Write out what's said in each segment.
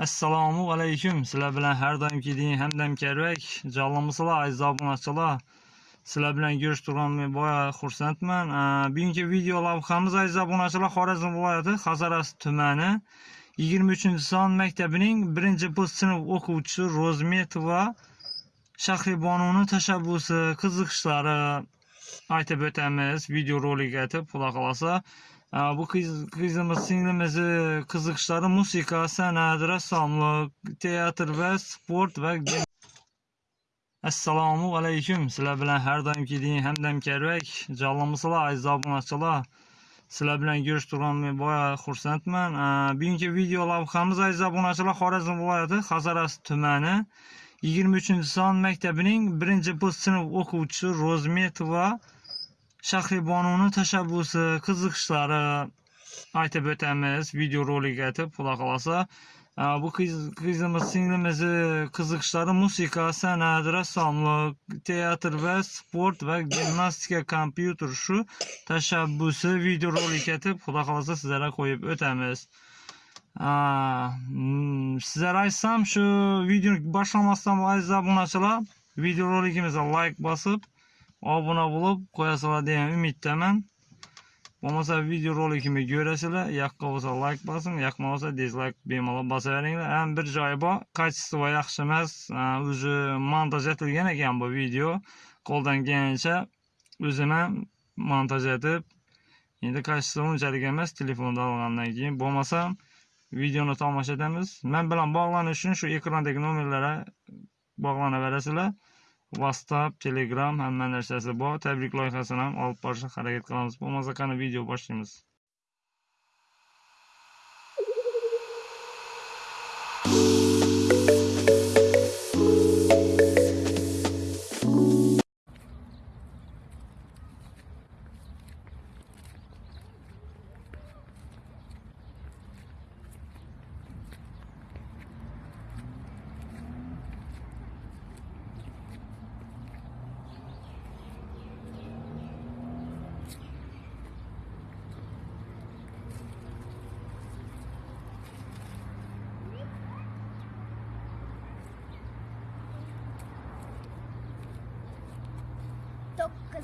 Assalomu alaykum. Sizlar bilan har doimgidek Hamdam Karvak. Jonlimisizlar aziz obunachilar. Sizlar bilan ko'rishtirganimga boya xursandman. Bugungi video lavhamiz aziz obunachilar Xorazm viloyati Xazaras tumani 23-son maktabining 1 sinf o'quvchisi Rozmetova Shahribonuni tashabbusi, qiziqishlari aytib o'tamiz. Video rolik aytib, xudo xolasa. Bu qizimiz singlimizni qiziqishlari musiqa san'at rassomlik teatr va sport va assalomu alaykum sizlar bilan har doimgidek hamdam karvak jonlimisizlar aziz obunachilar sizlar bilan ko'rishtirganimga boya xursandman bugungi video lavhamiz aziz obunachilar xorazm viloyati Xazaras tumani 23 son maktabining 1 sinf o'quvchisi rozmetova Shahribonuni tashabbusi, qiziqishlari aytib o'tamiz. Video rolik aytib, xudo xolosa. Bu qizimiz singlimizni e, qiziqishlari musiqa, san'at, rassomlik, teatr va sport va gimnastika, kompyuter shu tashabbusi video rolik aytib, xudo xolosa sizlarga qo'yib o'tamiz. Mm, sizlarga aytsam, shu videoni boshlamasdan aziz obunachilar, video roligimizga like bosib obuna bo'lib qo'yasizlar degan umiddaman. Bo'lmasa video rolikimni ko'rasizlar yoqqa bo'lsa layk bosing yoqmasa bo'lsa dizlayk bemalol bosaveringlar. Ham bir joyi bor. Kачество yaxshi emas. O'zi montaj etilgan ekan bu video. Qo'ldan kelgancha o'zim ham montaj etib endi kачество unchalik emas telefonda olgandan keyin. Bo'lmasam videoni tomosha etamiz. Men bilan bog'lanish uchun shu ekrandagi nomerlarga bog'lanaverasizlar whatsapp telegram hamma narsasi bor. Tabrik loyihasini ham olib borishga harakat qilamiz. Bo'lmasa qani video boshlaymiz.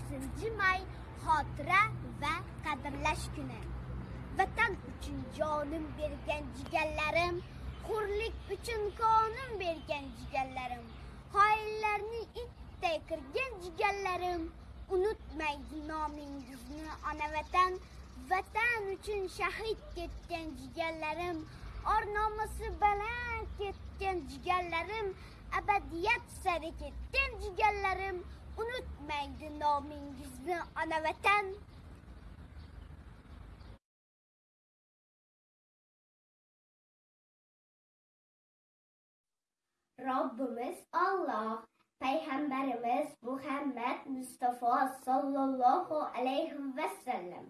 To'qqizinchi may xotira va qadrlash kuni. Vatan uchun jonim bergan jigarlarim hurlik uchun qonim bergan jigarlarim xoinlarni itday qirgan jigarlarim unutmaydi nomingizni ona vatan vatan uchun shahid ketgan jigarlarim or nomusi baland ketgan jigarlarim abadiyat sari ketgan jigarlarim unutmaydi nomingizni ona vatan. Robbimiz Alloh payg'ambarimiz Muhammad Mustafa sallallohu alayhi vasallam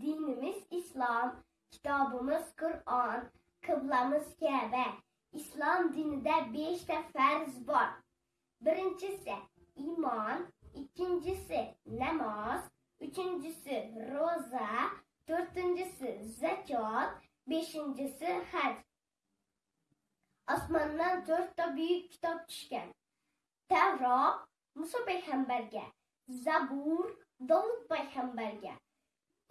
dinimiz islom kitobimiz Qur'on qiblamiz Ka'ba islom dinida 5 ta farz bor birinchisi iman, ikkinchisi namoz uchinchisi ro'za to'rtinchisi zakot beshinchisi haj Osmandan to'rtta buyuk kitob tushgan tavrot muso payg'ambarga zabur Davud payg'ambarga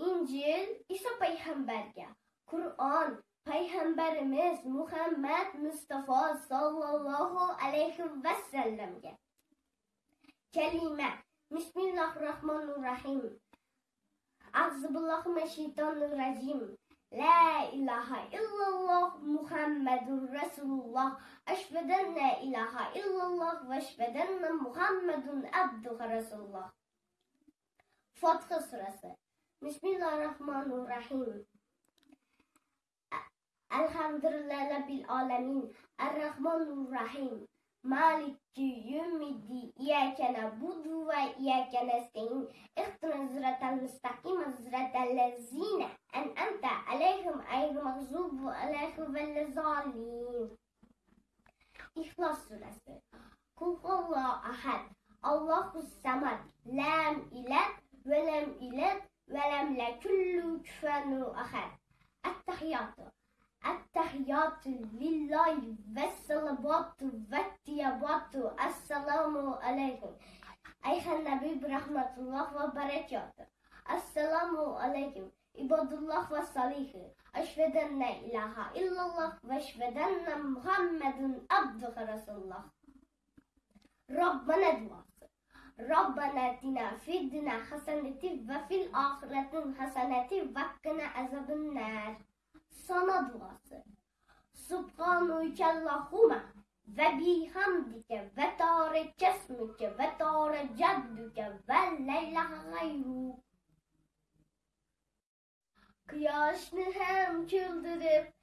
injil iso payg'ambarga qur'on payg'ambarimiz muhammad mustafa sollallohu alayhi vasallamga كلمة. بسم الله الرحمن الرحيم. أعوذ بالله من الشيطان الرجيم. لا إله إلا الله محمد رسول الله. أشهد أن لا إله إلا الله وأشهد أن محمد عبده رسول الله فاتصل بسم الله الرحمن الرحيم. الحمد لله رب العالمين. الرحمن الرحيم. مالك يوم الدين إياك نعبد وإياك نستعين اختنا زرة المستقيم صراط الذين أنت عليهم أي مغضوب عليهم ولا الضالين إخلاص سورة قل الله أحد الله الصمد لم إله ولم إله ولم يكن له كفوا أحد التحيات التحيات لله والصلوات والطيبات السلام عليكم. أيها النبي برحمة الله وبركاته. السلام عليكم عباد الله والصالحين. أشهد أن لا إله إلا الله وأشهد أن محمد عبده رسول الله. ربنا duası ربنا اتنا في الدنيا حسنة وفي الآخرة حسنة وقنا عذاب النار. Sana duası. Subhanüke Allahümme ve bihamdike ve tare kesmike ve tare ceddüke ve leylaha gayru. Kıyaşını hem çıldırıp,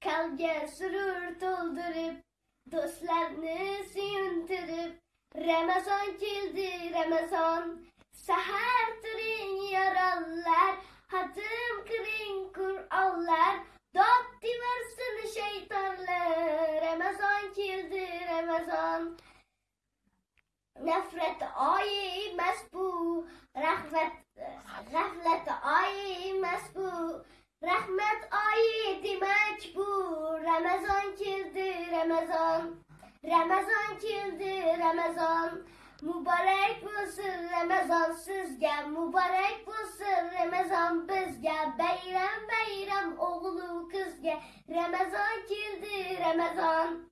kalge sürür doldurup, dostlarını suyuntırıp, Ramazan geldi Ramazan, seher tırın yaralılar, hatım kırın Kur'anlar, Dot diversin şeytanlar, Ramazan geldi Ramazan. Nefret ayı mesbu, rahmet, gaflet ayı mesbu, rahmet ayı demek bu. Ramazan geldi Ramazan, Ramazan geldi Ramazan. Mübarek bulsun Remazansız gel, mübarek bulsun Ramazan biz gel. Beyrem beyrem oğlu kız gel, Ramazan kildi Ramazan.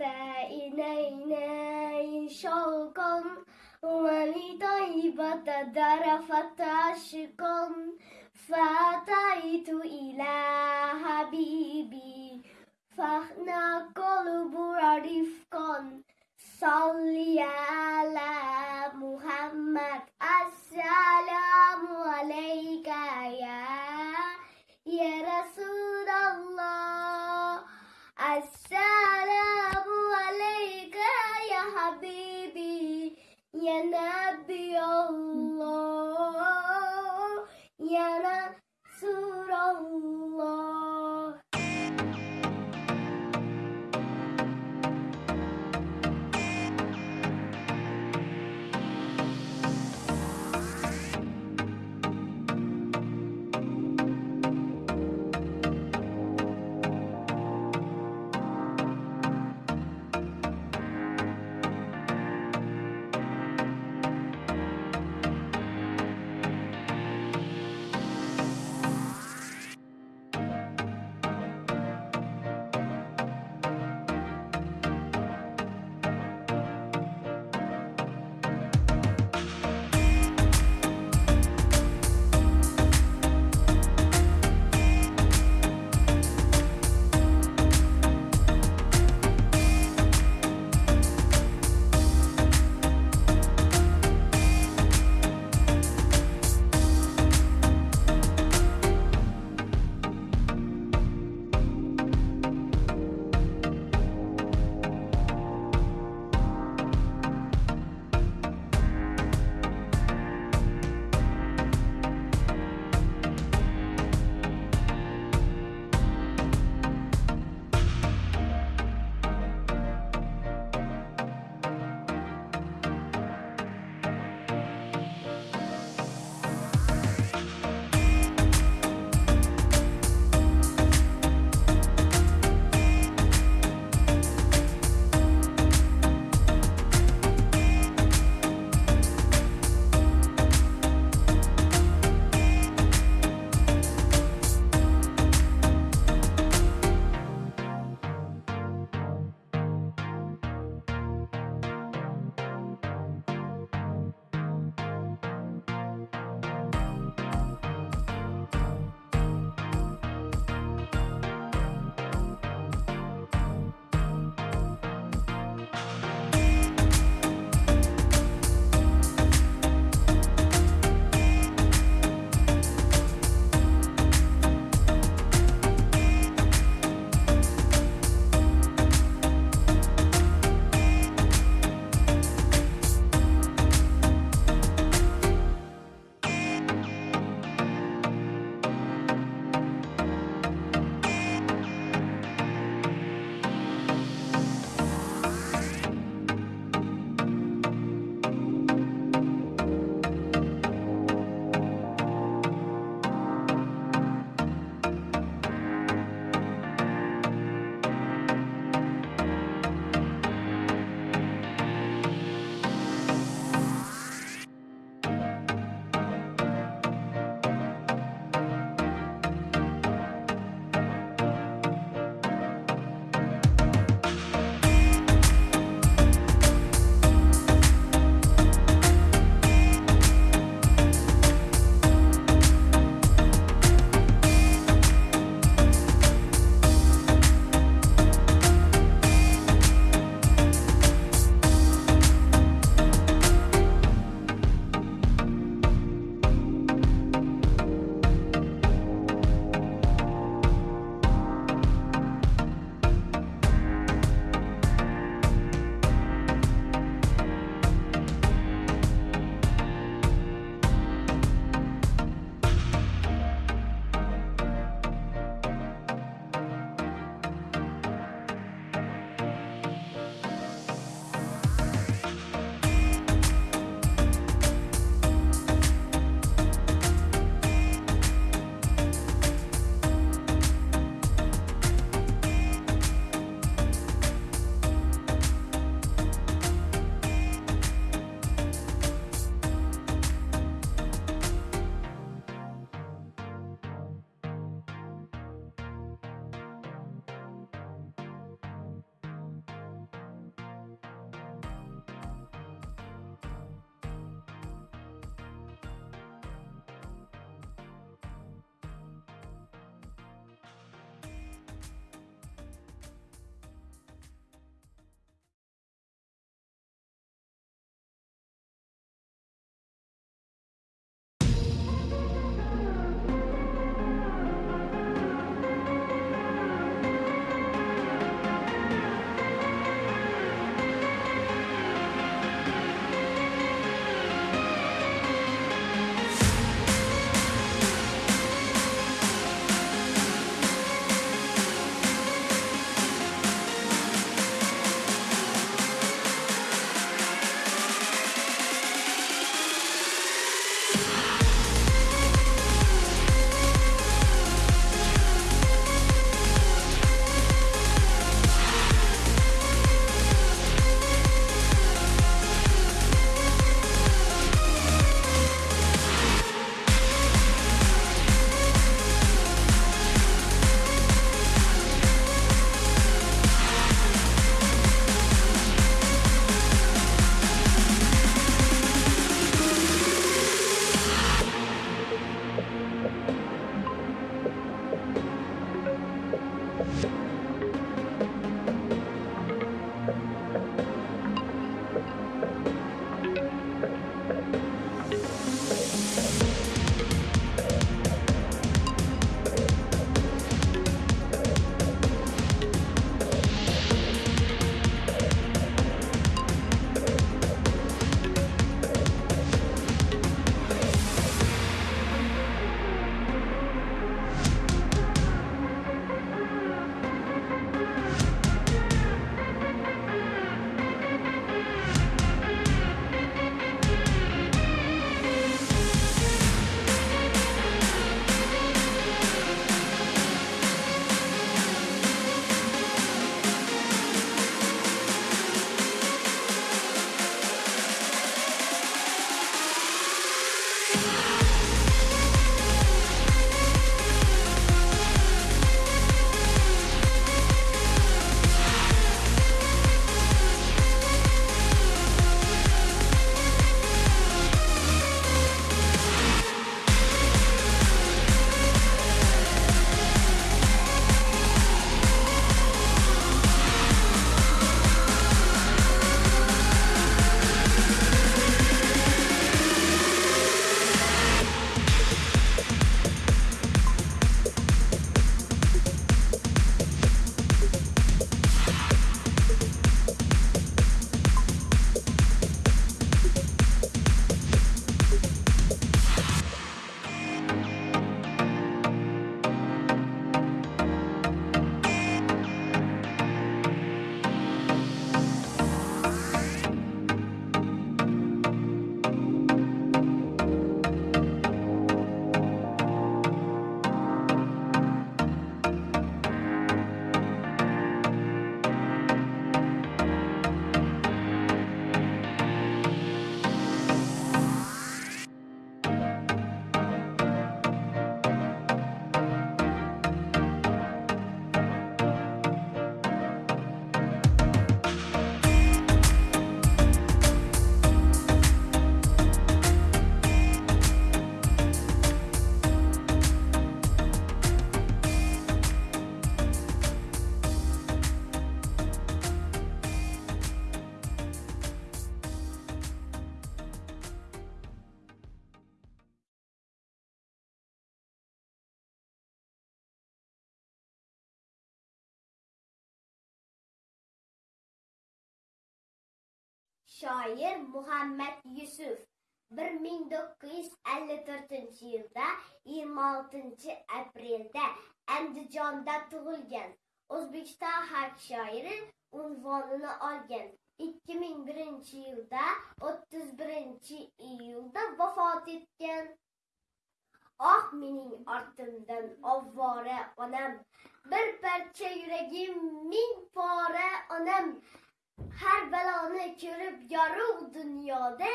رمقة إلينا شوقا ولطيبة درفت عشقا فأتيت إلى حبيبي. فاحنا قلب رفقا صلي على محمد السلام عليك يا يا رسول الله السلام Ya Nabi Allah Ya Nabi Shoir Muhammad Yusuf 1954 yilda 26 aprelda Andijonda tug'ilgan. O'zbekiston xalq shoiri unvonini olgan. 2001 yilda 31 iyulda vafot etgan. Oh mening ortimdan ovvora onam, bir parcha yuragim ming pora onam. Har baloni ko'rib yorug' dunyoda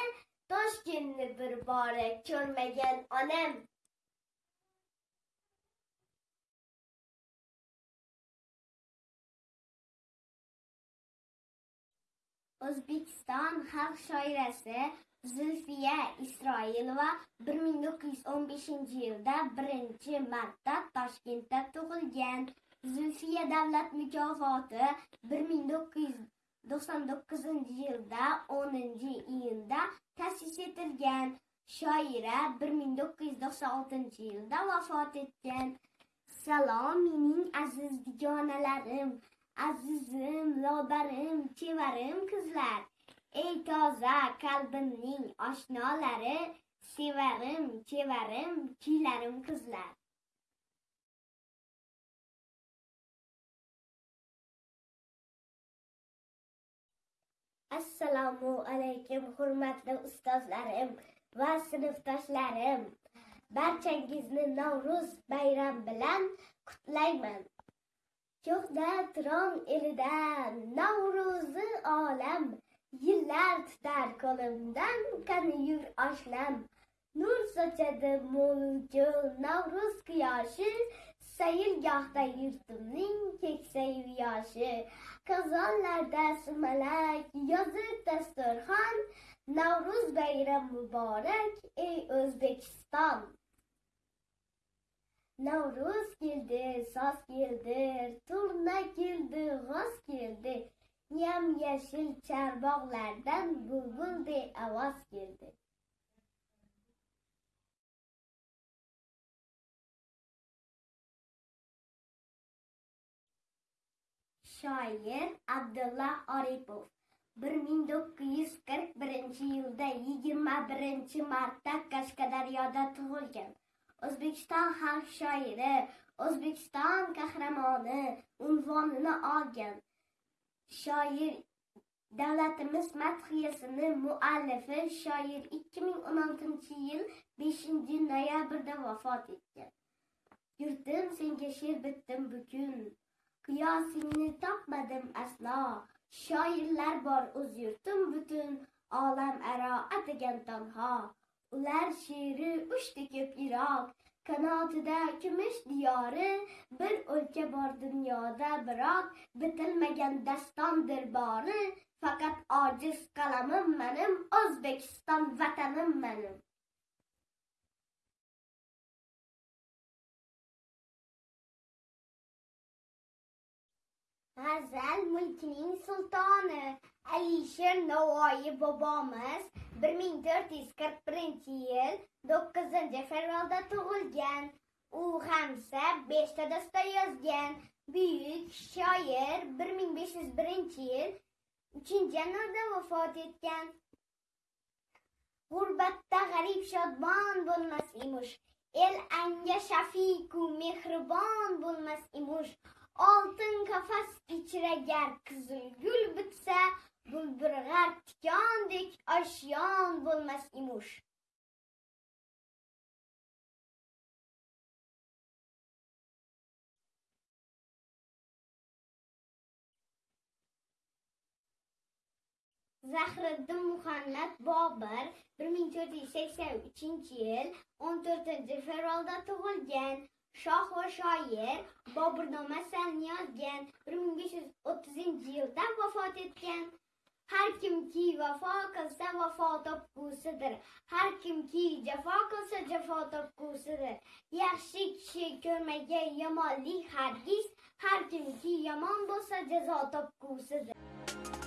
Toshkentni bir bora ko'rmagan onam. O'zbekiston xalq shoirasi Zulfiya Isroilova 1915 yilda 1 marta Toshkentda tug'ilgan. Zulfiya davlat mukofoti 99 yilda 10-iyunda ta'sis etilgan. Shoira 1996 yilda vafot etgan. Salom mening aziz dugonalarim, azizim, lobarim, chevarim qizlar. Ey toza qalbimning oshnolari, sevarim, chevarim, kuylarim qizlar. Assalomu alaykum hurmatli ustozlarim va sinfdoshlarim. Barchangizni Navro'z bayram bilan qutlayman. Cho'xda Turon elida Navro'zi olam yillar tutar qo'limdan qani yur oshlam. Nur sochadi mo'lju Navro'z quyoshi sayilgohda yurtimning keksayi yoshi. Qozonlarda sumalak, yozib dasturxon, Navro'z bayram muborak, ey O'zbekiston. Navro'z keldi, soz keldi, turna keldi, g'oz keldi. Yam yashil charbog'lardan bulbulday ovoz keldi. Shoir Abdulla Oripov 1941 yilda 21 martda Qashqadaryoda tug'ilgan. O'zbekiston xalq shoiri, O'zbekiston qahramoni unvonini olgan. Shoir davlatimiz madhiyasini muallifi shoir 2016-yil 5-noyabrda vafot etgan. Yurtim senga she'r bitdim bugun. Qiyosingni topmadim aslo. Shoirlar bor o'z yurtim butun, olam aro atagan tanho. ular she'ri uchdi ko'p iroq qanotida kumush diyori bir o'lka bor dunyoda biroq bitilmagan dastondir bori faqat ojiz qalamim manim o'zbekiston vatanim manim G'azal mulkining sultoni Alisher Navoiy bobomiz 1441 yil 9 fevralda tug'ilgan. U hamsa 5 ta yozgan. Buyuk shoir 1501 yil 3 yanvarda vafot etgan. G'urbatda g'arib shodmon bo'lmas emish El anga shafiqu mehribon bo'lmas emish Oltin qafas ichragar qizil gul bitsa, bulburg'ar tikondek oshyon bo'lmas imush. Zahriddin Muhammad Bobur 1483 yil 14 fevralda tug'ilgan. Shoh va shoir Boburnoma asarini yozgan. 1530 yilda vafot etgan. Har kimki vafo qilsa vafo topgusidir. Har kimki jafo qilsa jafo topgusidir. Yaxshi kishi ko'rmagan yomonlik hargiz, har kimki yomon bo'lsa jazo topgusidir.